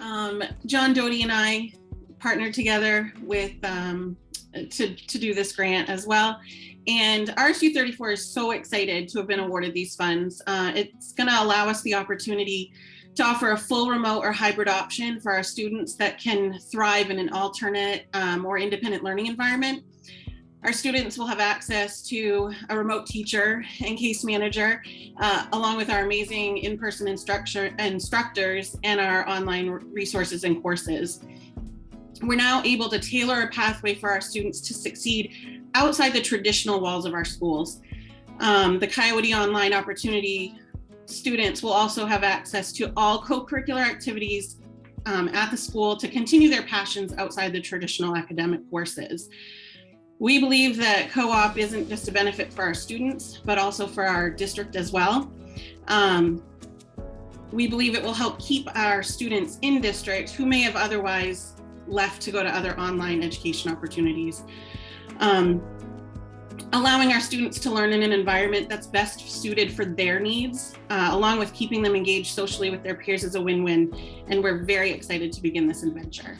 Um, John Doty and I partnered together with um, to, to do this grant as well. And RSU 34 is so excited to have been awarded these funds. Uh, it's going to allow us the opportunity to offer a full remote or hybrid option for our students that can thrive in an alternate um, or independent learning environment. Our students will have access to a remote teacher and case manager, uh, along with our amazing in-person instructor instructors and our online resources and courses. We're now able to tailor a pathway for our students to succeed outside the traditional walls of our schools. Um, the Coyote Online opportunity students will also have access to all co-curricular activities um, at the school to continue their passions outside the traditional academic courses. We believe that co-op isn't just a benefit for our students, but also for our district as well. Um, we believe it will help keep our students in district who may have otherwise left to go to other online education opportunities. Um, allowing our students to learn in an environment that's best suited for their needs, uh, along with keeping them engaged socially with their peers is a win-win. And we're very excited to begin this adventure.